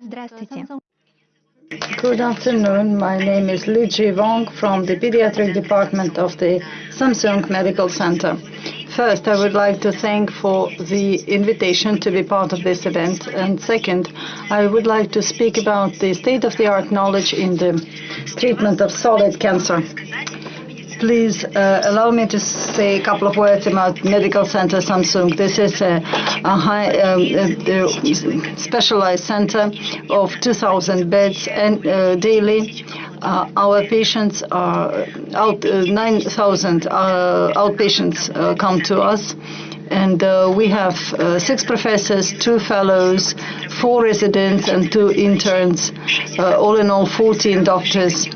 Здравствуйте. Good afternoon. My name is Li Ji Wong from the Pediatric Department of the Samsung Medical Center. First, I would like to thank for the invitation to be part of this event. And second, I would like to speak about the state-of-the-art knowledge in the treatment of solid cancer. Please uh, allow me to say a couple of words about Medical Center Samsung. This is a, a high um, uh, specialized center of 2,000 beds and uh, daily. Uh, our patients are out uh, 9,000 uh, outpatients come to us and uh, we have uh, six professors, two fellows, four residents, and two interns. Uh, all in all, 14 doctors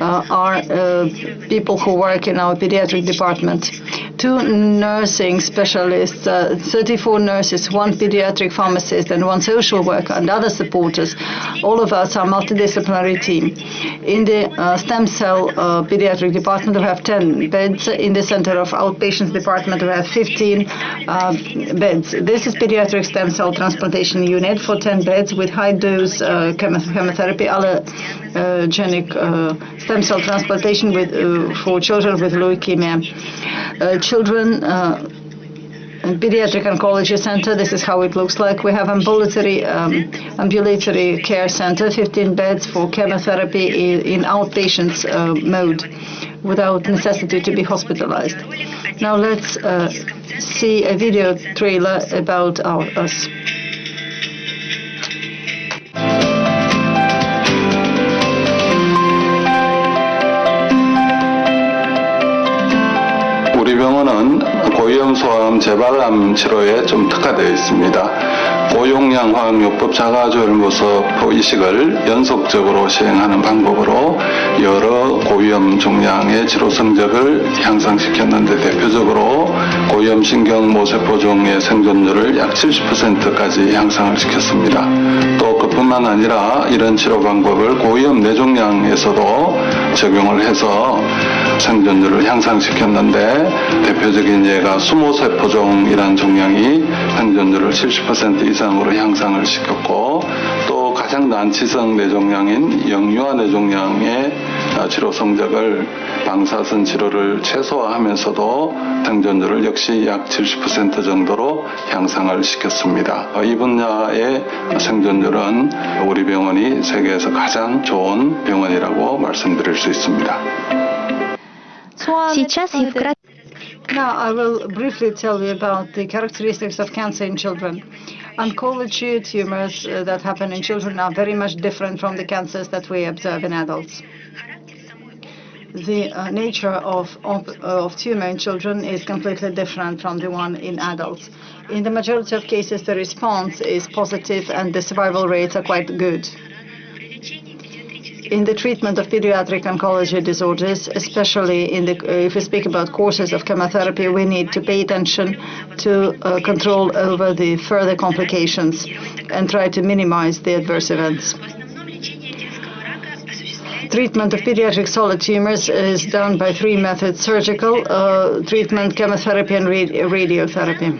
Uh, are uh, people who work in our pediatric department. Two nursing specialists, uh, 34 nurses, one pediatric pharmacist, and one social worker, and other supporters. All of us are multidisciplinary team. In the stem cell pediatric department, we have 10 beds. In the center of outpatients department, we have 15 uh, beds. This is pediatric stem cell transplantation unit for 10 beds with high dose uh, chemotherapy, allogenic uh, stem cell transplantation with, uh, for children with leukemia. Uh, children pediatric oncology center. This is how it looks like. We have ambulatory um, ambulatory care center, 15 beds for chemotherapy in, in outpatients uh, mode, without necessity to be hospitalized. Now let's uh, see a video trailer about our, us. 우리 병원은 고위험 소아암 재발암 치료에 좀 특화되어 있습니다. 고용량 화학요법 자가조혈모섭 이식을 연속적으로 시행하는 방법으로 여러 고위험 종양의 치료 성적을 향상시켰는데 대표적으로 고위험 신경 모세포종의 생존율을 약 70%까지 향상을 시켰습니다. 또 그뿐만 아니라 이런 치료 방법을 고위험 뇌종양에서도 적용을 해서 생존율을 향상시켰는데 대표적인 예가 수모세포종이라는 종양이 생존율을 70% 이상 으로 향상을 시켰고 또 가장 난치성 뇌종양인 영유아 뇌종양의 치료 성적을 방사선 치료를 최소화하면서도 생존율을 역시 약 70% 정도로 향상을 시켰습니다. 이 분야의 생존율은 우리 병원이 세계에서 가장 좋은 병원이라고 말씀드릴 수 있습니다. Сейчас и вкратце Now I will briefly tell you about the characteristics of cancer in children. Oncology tumors uh, that happen in children are very much different from the cancers that we observe in adults. The uh, nature of, of, of tumor in children is completely different from the one in adults. In the majority of cases, the response is positive and the survival rates are quite good in the treatment of pediatric oncology disorders, especially in the, if we speak about courses of chemotherapy, we need to pay attention to uh, control over the further complications and try to minimize the adverse events. Treatment of pediatric solid tumors is done by three methods, surgical, uh, treatment, chemotherapy, and radiotherapy.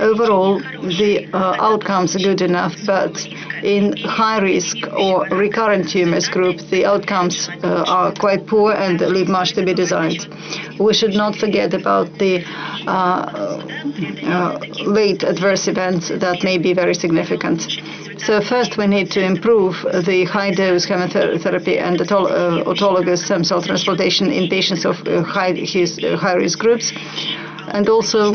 Overall, the uh, outcomes are good enough, but in high risk or recurrent tumors group, the outcomes uh, are quite poor and leave much to be desired. We should not forget about the uh, uh, late adverse events that may be very significant. So first we need to improve the high-dose chemotherapy and autologous stem cell transplantation in patients of high-risk high groups, and also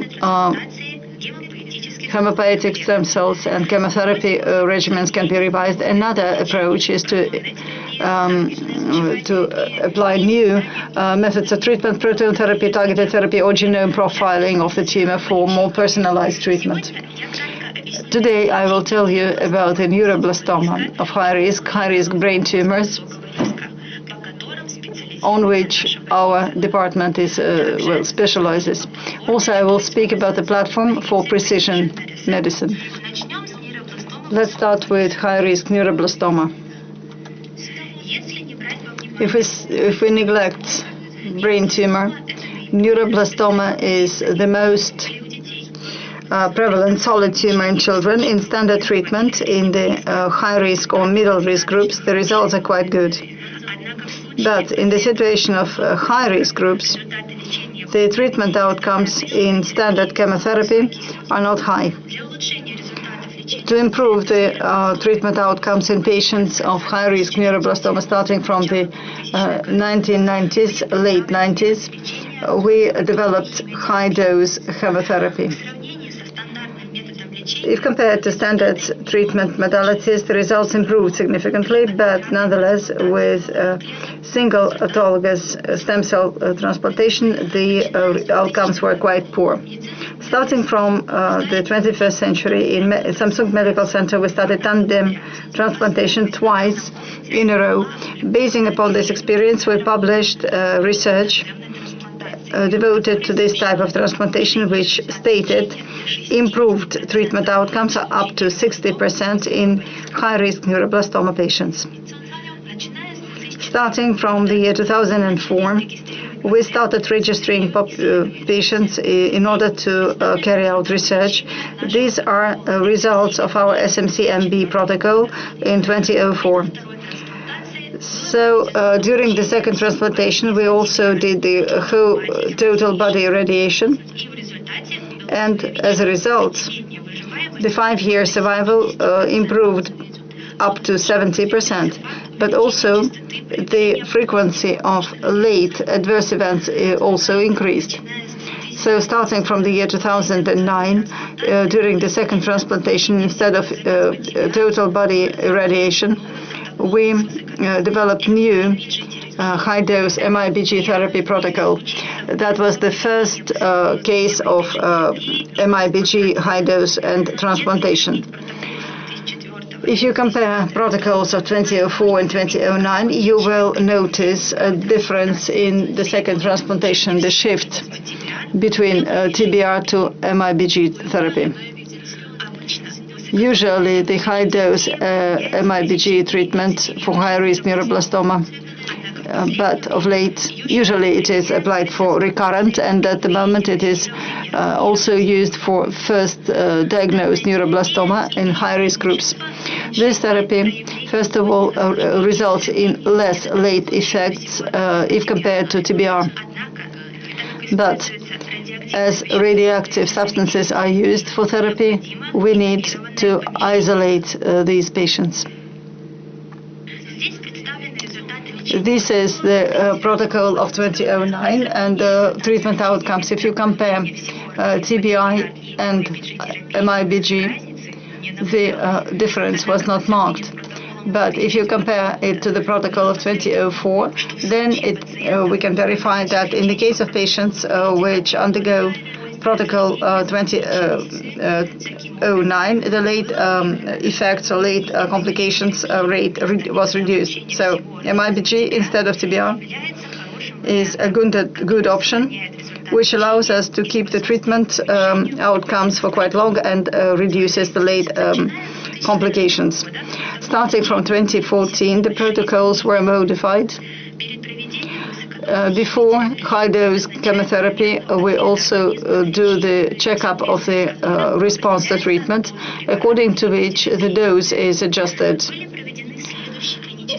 hematopoietic stem cells and chemotherapy uh, regimens can be revised. Another approach is to um, to apply new uh, methods of treatment, proton therapy, targeted therapy, or genome profiling of the tumor for more personalized treatment. Today, I will tell you about a neuroblastoma of high risk, high risk brain tumors on which our department is uh, well specializes. Also, I will speak about the platform for precision medicine. Let's start with high-risk neuroblastoma. If we if we neglect brain tumor, neuroblastoma is the most uh, prevalent solid tumor in children in standard treatment in the uh, high risk or middle risk groups, the results are quite good. But in the situation of uh, high risk groups, the treatment outcomes in standard chemotherapy are not high. To improve the uh, treatment outcomes in patients of high risk neuroblastoma starting from the 1990s, late 90s, we developed high dose chemotherapy. If compared to standard treatment modalities, the results improved significantly, but nonetheless, with uh, single autologous stem cell uh, transplantation, the uh, outcomes were quite poor. Starting from uh, the 21st century, in Samsung Medical Center, we started tandem transplantation twice in a row. Basing upon this experience, we published uh, research uh, devoted to this type of transplantation, which stated improved treatment outcomes are up to 60% in high-risk neuroblastoma patients. Starting from the year 2004, we started registering uh, patients in order to uh, carry out research. These are uh, results of our SMC-MB protocol in 2004. So uh, during the second transplantation, we also did the whole total body irradiation. And as a result, the five-year survival uh, improved up to 70%, but also the frequency of late adverse events uh, also increased. So starting from the year 2009, uh, during the second transplantation, instead of uh, total body irradiation, we uh, developed new uh, high-dose MIBG therapy protocol. That was the first uh, case of MIBG high-dose and transplantation. If you compare protocols of 2004 and 2009, you will notice a difference in the second transplantation, the shift between TBR to MIBG therapy. Usually, the high-dose uh, MIBG treatment for high-risk neuroblastoma uh, but of late, usually it is applied for recurrent, and at the moment it is uh, also used for first diagnosed neuroblastoma in high-risk groups. This therapy, first of all, results in less late effects if compared to TBR. As radioactive substances are used for therapy, we need to isolate uh, these patients. This is the uh, protocol of 2009 and the treatment outcomes. If you compare uh, TBI and MIBG, the uh, difference was not marked. But if you compare it to the protocol of 2004, then it, uh, we can verify that in the case of patients uh, which undergo protocol uh, 2009, uh, uh, the late um, effects or late uh, complications rate re was reduced. So MIBG instead of TBR is a good, good option which allows us to keep the treatment um, outcomes for quite long and reduces the late um, complications. Starting from 2014, the protocols were modified. Uh, before high-dose chemotherapy, uh, we also uh, do the checkup of the uh, response to treatment, according to which the dose is adjusted.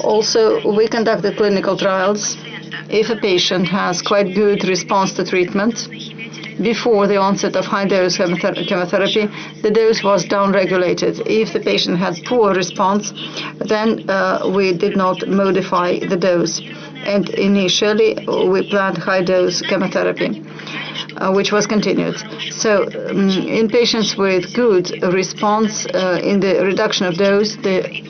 Also, we conduct the clinical trials. If a patient has quite good response to treatment, before the onset of high-dose chemotherapy, the dose was downregulated. If the patient had poor response, then uh, we did not modify the dose. And initially, we planned high-dose chemotherapy. Uh, which was continued. So, um, in patients with good response uh, in the reduction of dose, the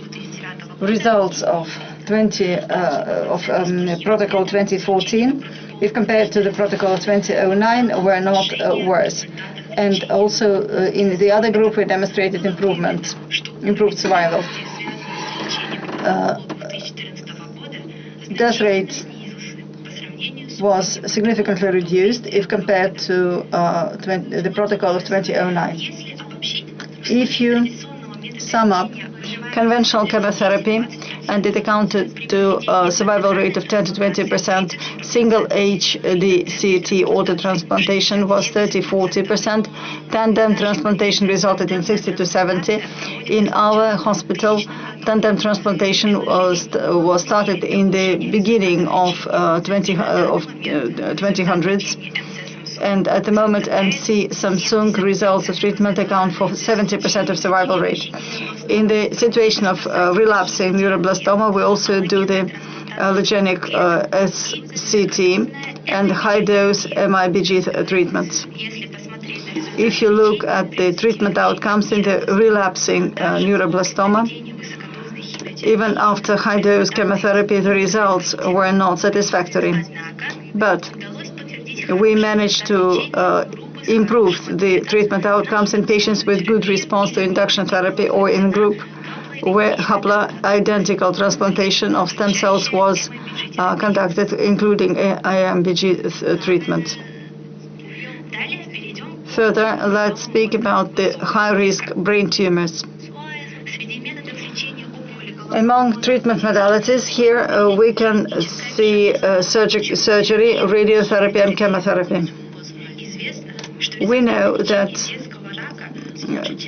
results of 20 uh, of um, protocol 2014 if compared to the protocol 2009, were not uh, worse. And also uh, in the other group, we demonstrated improvement, improved survival. Uh, death rate was significantly reduced if compared to uh, 20, the protocol of 2009. If you sum up conventional chemotherapy and it accounted to a survival rate of 10 to 20 percent, single HDCT organ transplantation was 30-40%. Tandem transplantation resulted in 60 to 70. In our hospital, tandem transplantation was was started in the beginning of uh, 20 uh, of uh, 2000s and at the moment MC Samsung results of treatment account for 70% of survival rate. In the situation of uh, relapsing neuroblastoma, we also do the allogenic uh, SCT and high-dose MIBG treatments. If you look at the treatment outcomes in the relapsing uh, neuroblastoma, even after high-dose chemotherapy, the results were not satisfactory. But we managed to uh, improve the treatment outcomes in patients with good response to induction therapy or in group where haploidentical transplantation of stem cells was uh, conducted, including MIBG treatment. Further, let's speak about the high-risk brain tumors. Among treatment modalities, here uh, we can see uh, surgery, surgery, radiotherapy, and chemotherapy. We know that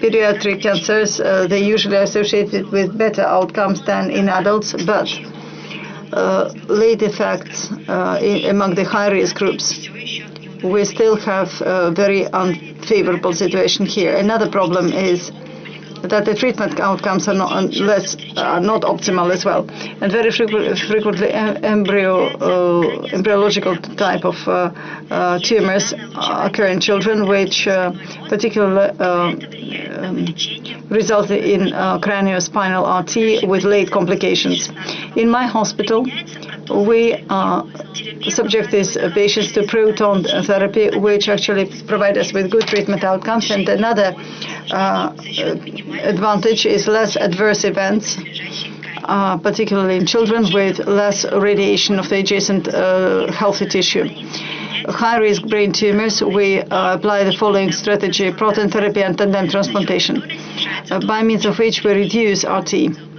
pediatric cancers, uh, they usually associated with better outcomes than in adults, but uh, late effects uh, in, among the high-risk groups, we still have a very unfavorable situation here. Another problem is that the treatment outcomes are not less are not optimal as well, and very frequently, embryo uh, embryological type of uh, uh, tumors occur in children, which uh, particularly um, result in uh, craniospinal RT with late complications. In my hospital, we uh, subject these patients to proton therapy, which actually provide us with good treatment outcomes. And another uh, advantage is less adverse events, uh, particularly in children with less radiation of the adjacent uh, healthy tissue. High-risk brain tumors, we uh, apply the following strategy, proton therapy and tandem transplantation, uh, by means of which we reduce RT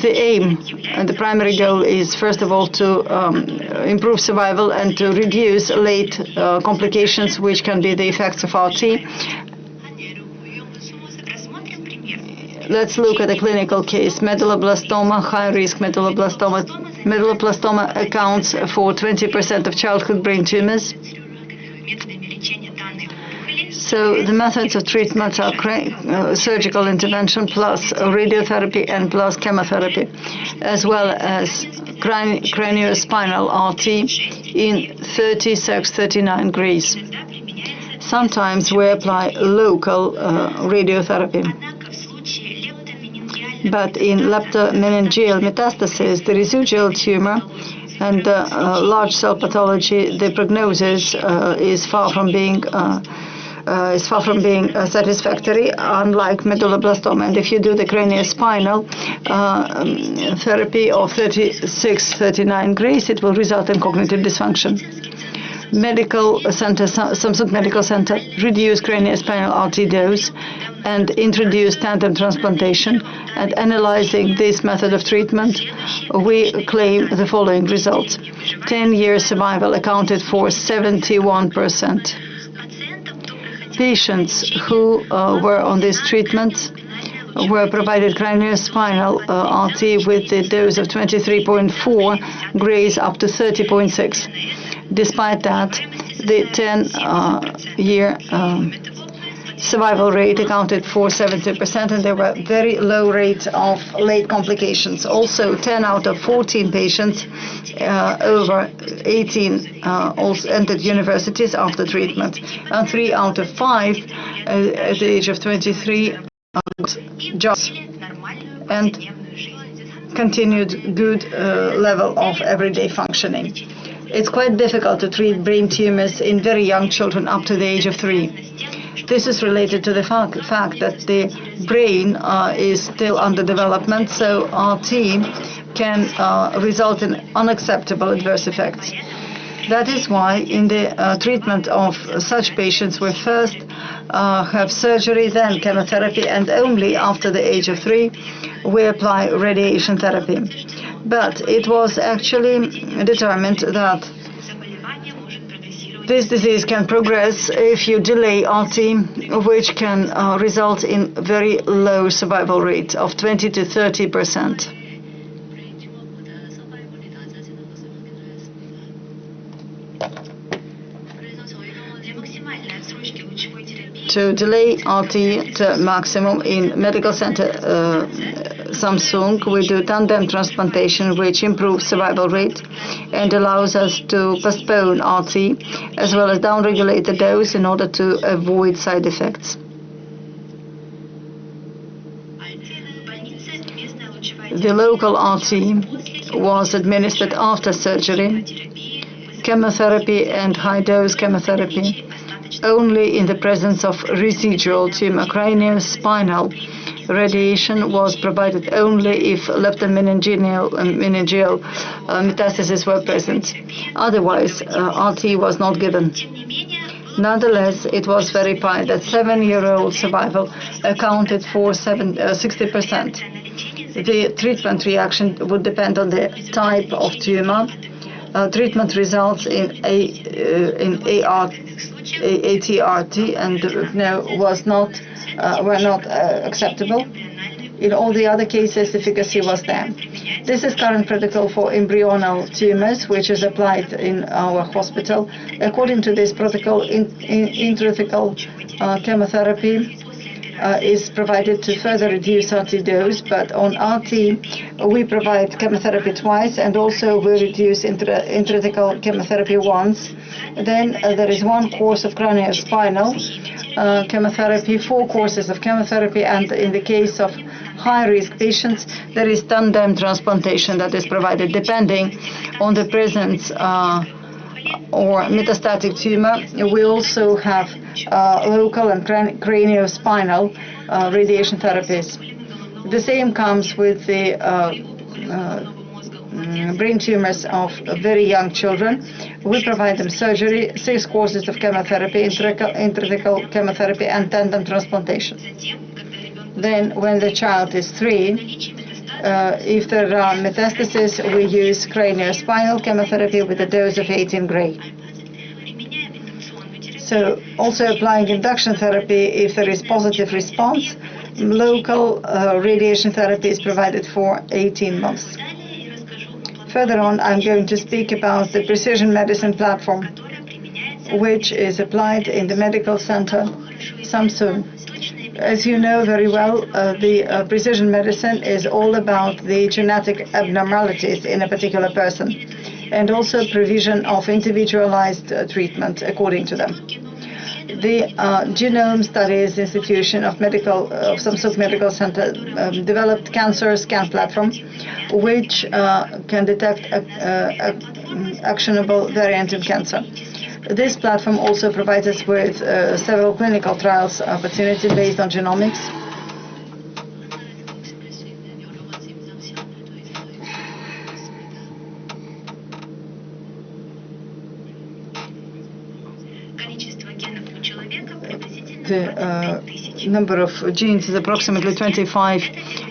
the aim and the primary goal is, first of all, to um, improve survival and to reduce late uh, complications, which can be the effects of RT. Let's look at a clinical case. Medulloblastoma, high-risk medulloblastoma. Medulloblastoma accounts for 20% of childhood brain tumors. So the methods of treatment are uh, surgical intervention plus radiotherapy and plus chemotherapy, as well as crani craniospinal RT in 30 sex 39 degrees. Sometimes we apply local uh, radiotherapy. But in leptomeningeal metastasis, the residual tumor and uh, uh, large cell pathology, the prognosis uh, is far from being uh, is far from being uh, satisfactory, unlike medulloblastoma. And if you do the craniospinal uh, um, therapy of 36, 39 grays, it will result in cognitive dysfunction. Medical Center, Samsung Medical Center, reduced craniospinal RT dose and introduced tandem transplantation. And analyzing this method of treatment, we claim the following results. 10-year survival accounted for 71 percent patients who uh, were on this treatment were provided craniospinal uh, RT with the dose of 23.4 grays up to 30.6. Despite that, the 10-year uh, um, survival rate accounted for 70%, and there were very low rates of late complications. Also, 10 out of 14 patients uh, over 18 uh, also entered universities after treatment, and 3 out of 5 uh, at the age of 23 jobs and continued good uh, level of everyday functioning. It's quite difficult to treat brain tumors in very young children up to the age of 3. This is related to the fact, fact that the brain uh, is still under development, so RT can uh, result in unacceptable adverse effects. That is why in the uh, treatment of such patients, we first uh, have surgery, then chemotherapy, and only after the age of three, we apply radiation therapy. But it was actually determined that this disease can progress if you delay RT, which can uh, result in very low survival rate of 20 to 30 percent. To delay RT to maximum in medical center uh, Samsung, we do tandem transplantation, which improves survival rate and allows us to postpone RT, as well as downregulate the dose in order to avoid side effects. The local RT was administered after surgery, chemotherapy and high-dose chemotherapy only in the presence of residual tumor cranial-spinal. Radiation was provided only if leptomeningeal, meningeal uh, metastases were present. Otherwise, uh, RT was not given. Nonetheless, it was verified that seven-year-old survival accounted for 60%. Uh, the treatment reaction would depend on the type of tumor. Uh, treatment results in a uh, in AR ATRT and no, was not, uh, were not uh, acceptable. In all the other cases, efficacy was there. This is current protocol for embryonal tumors, which is applied in our hospital. According to this protocol, in, in, intrathecal uh, chemotherapy uh, is provided to further reduce RT dose, but on RT we provide chemotherapy twice and also we reduce intra intrathecal chemotherapy once. Then uh, there is one course of craniospinal uh, chemotherapy, four courses of chemotherapy, and in the case of high-risk patients, there is tandem transplantation that is provided depending on the presence uh, or metastatic tumor. We also have uh, local and craniospinal uh, radiation therapies. The same comes with the uh, mm, brain tumors of very young children. We provide them surgery, six courses of chemotherapy, intrathecal chemotherapy, and tandem transplantation. Then, when the child is three, uh, if there are metastases, we use craniospinal chemotherapy with a dose of 18 gray. So also applying induction therapy if there is positive response. Local uh, radiation therapy is provided for 18 months. Further on, I'm going to speak about the precision medicine platform, which is applied in the medical center Samsung. As you know very well, uh, the uh, precision medicine is all about the genetic abnormalities in a particular person and also provision of individualized uh, treatment according to them. The uh, Genome Studies Institution of Medical of Samsung Medical Center um, developed cancer scan platform, which uh, can detect a, a, a actionable variant in cancer. This platform also provides us with uh, several clinical trials opportunities based on genomics. The uh, number of genes is approximately 25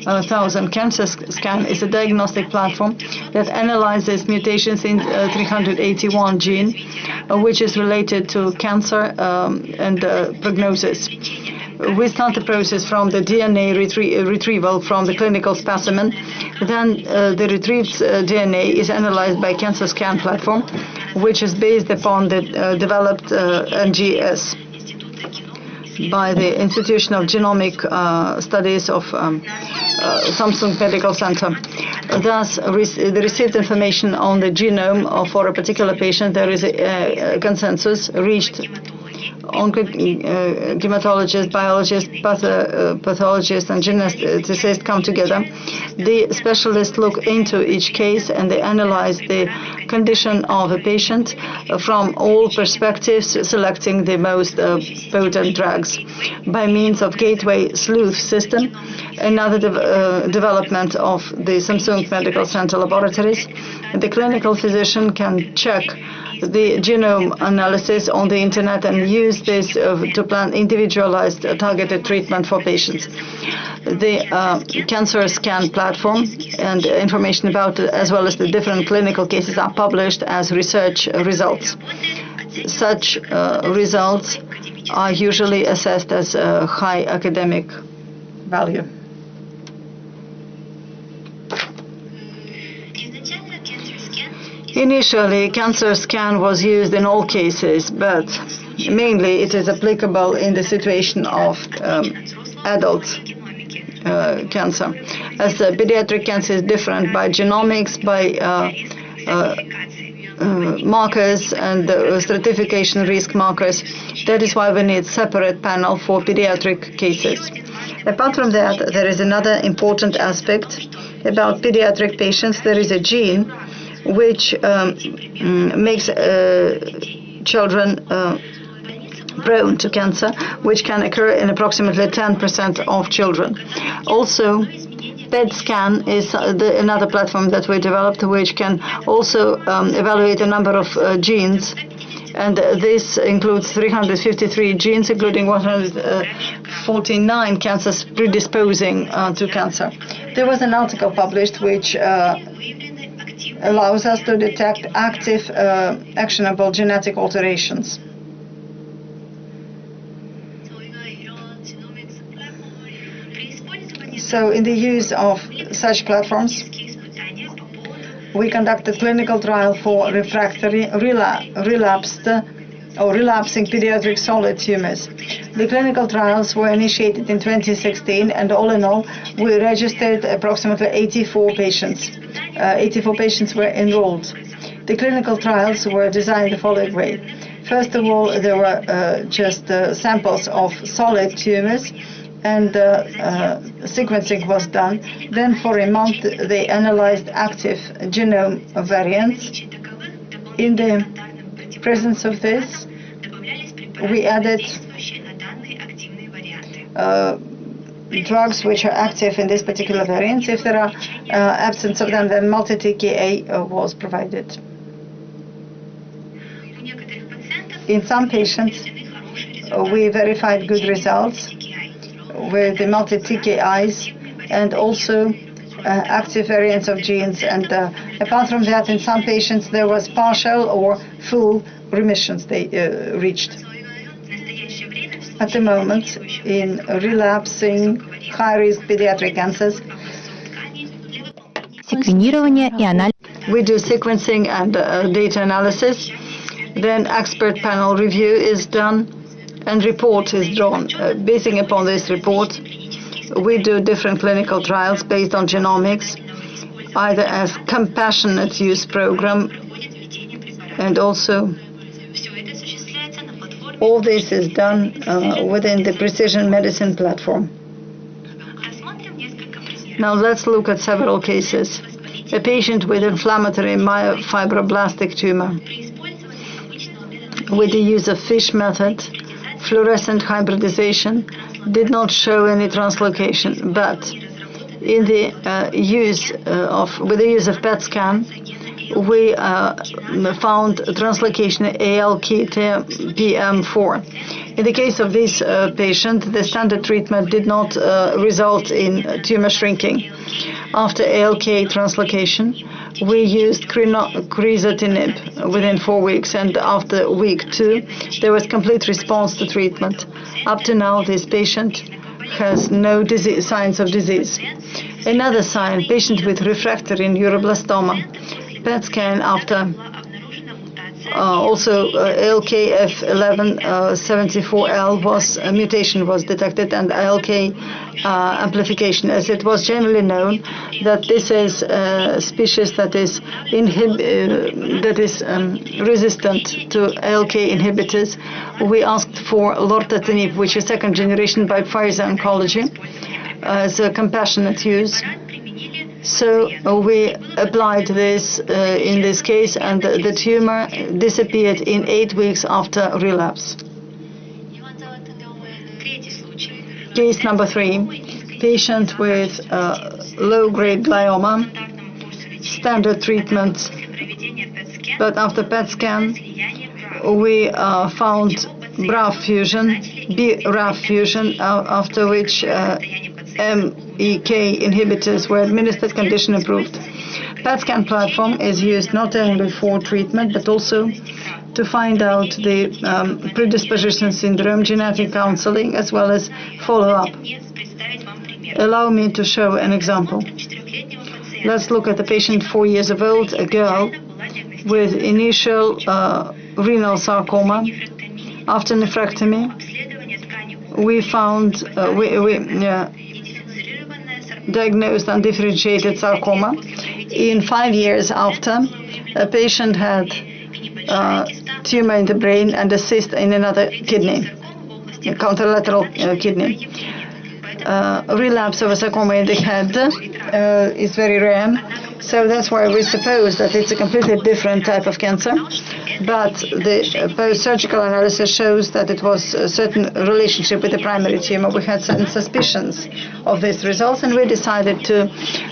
1,000. CancerScan is a diagnostic platform that analyzes mutations in uh, 381 gene, uh, which is related to cancer um, and uh, prognosis we start the process from the DNA retrie retrieval from the clinical specimen. Then uh, the retrieved uh, DNA is analyzed by Cancer Scan platform, which is based upon the uh, developed NGS by the Institution of Genomic uh, Studies of um, uh, Samsung Medical Center. Thus, the received information on the genome for a particular patient, there is a, a consensus reached oncohematologists, uh, biologists, uh, pathologists, and geneticists come together. The specialists look into each case and they analyze the condition of a patient from all perspectives, selecting the most uh, potent drugs by means of Gateway Sleuth system, another de development of the Samsung Medical Center laboratories. The clinical physician can check the genome analysis on the internet and use this uh, to plan individualized uh, targeted treatment for patients. The uh, cancer scan platform and information about it, as well as the different clinical cases are published as research results. Such results are usually assessed as high academic value. Initially, cancer scan was used in all cases, but mainly it is applicable in the situation of um, adult uh, cancer. As the pediatric cancer is different by genomics, by uh, uh, uh markers and stratification risk markers. That is why we need separate panel for pediatric cases. Apart from that, there is another important aspect about pediatric patients. There is a gene which um, mm, makes uh, children uh, prone to cancer, which can occur in approximately 10% of children. Also, PET scan is uh, the, another platform that we developed, which can also um, evaluate a number of uh, genes. And uh, this includes 353 genes, including 149 cancers predisposing uh, to cancer. There was an article published which allows us to detect active uh, actionable genetic alterations. So in the use of such platforms, we conducted clinical trial for refractory rela relapsed or relapsing pediatric solid tumors. The clinical trials were initiated in 2016 and all in all we registered approximately 84 patients. Uh, 84 patients were enrolled. The clinical trials were designed the following way. First of all, there were uh, just uh, samples of solid tumors and uh, uh, sequencing was done. Then for a month they analyzed active genome variants. In the presence of this, we added uh, drugs which are active in this particular variant. If there are uh, absence of them, then multi-TKI uh, was provided. In some patients, uh, we verified good results with the multi-TKIs and also active variants of genes. And uh, apart from that, in some patients, there was partial or full remissions they uh, reached at the moment in relapsing high-risk pediatric cancers. We do sequencing and uh, data analysis. Then expert panel review is done and report is drawn. Uh, basing upon this report, we do different clinical trials based on genomics, either as compassionate use program and also all this is done uh, within the precision medicine platform. Now let's look at several cases. A patient with inflammatory myofibroblastic tumor. With the use of FISH method, fluorescent hybridization did not show any translocation, but in the uh, use uh, of with the use of PET scan, we uh, found translocation ALK-PM4. In the case of this uh, patient, the standard treatment did not uh, result in tumor shrinking. After ALK translocation, we used crizotinib within four weeks, and after week two, there was complete response to treatment. Up to now, this patient has no disease, signs of disease. Another sign, patient with refractory neuroblastoma. PET scan after also uh, ALKF1174L uh, was a mutation was detected and ALK uh, amplification. As it was generally known that this is a species that is uh, that is um, resistant to ALK inhibitors we asked for lorlatinib which is second generation by Pfizer Oncology as a compassionate use so uh, we applied this uh, in this case, and the, tumor disappeared in eight weeks after relapse. Case number three, patient with uh, low-grade glioma, standard treatment but after PET scan, we uh, found BRAF fusion, BRAF fusion, uh, after which uh, MEK inhibitors were administered, condition improved. PET scan platform is used not only for treatment but also to find out the um, predisposition syndrome, genetic counseling, as well as follow-up. Allow me to show an example. Let's look at a patient four years of old, a girl with initial uh, renal sarcoma. After nephrectomy, we found, uh, we, we uh, diagnosed undifferentiated sarcoma. In five years after, a patient had uh, tumor in the brain and a cyst in another kidney, a contralateral uh, kidney. Uh, relapse of a sarcoma in the head uh, is very rare, so that's why we suppose that it's a completely different type of cancer. But the uh, post-surgical analysis shows that it was a certain relationship with the primary tumor. We had certain suspicions of these results, and we decided to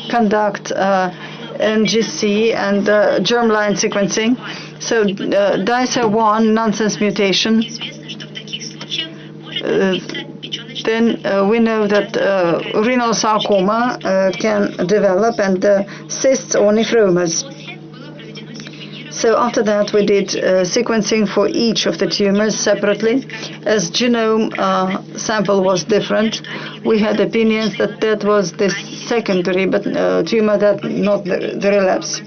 conduct uh, NGC and uh, germline sequencing. So uh, DICER1 nonsense mutation. Uh, then uh, we know that uh, renal sarcoma uh, can develop and uh, cysts or nephromas. So after that, we did uh, sequencing for each of the tumors separately. As genome uh, sample was different, we had opinions that that was the secondary but uh, tumor that not the, the relapse.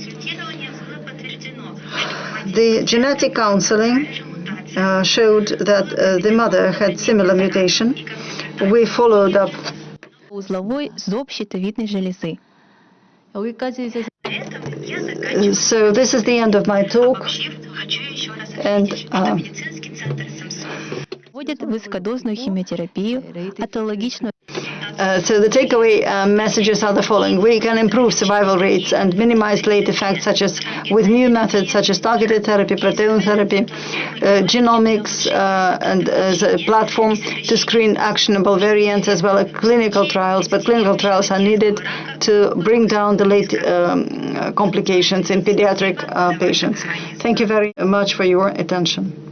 The genetic counseling uh, showed that uh, the mother had similar mutation. We followed up узловой зоб щитовидной железы. So this is the end of my talk, and uh, Вводят высокодозную химиотерапию, атологичную uh, so the takeaway uh, messages are the following: We can improve survival rates and minimize late effects, such as with new methods such as targeted therapy, proton therapy, uh, genomics, uh, and as a platform to screen actionable variants as well as clinical trials. But clinical trials are needed to bring down the late um, complications in pediatric uh, patients. Thank you very much for your attention.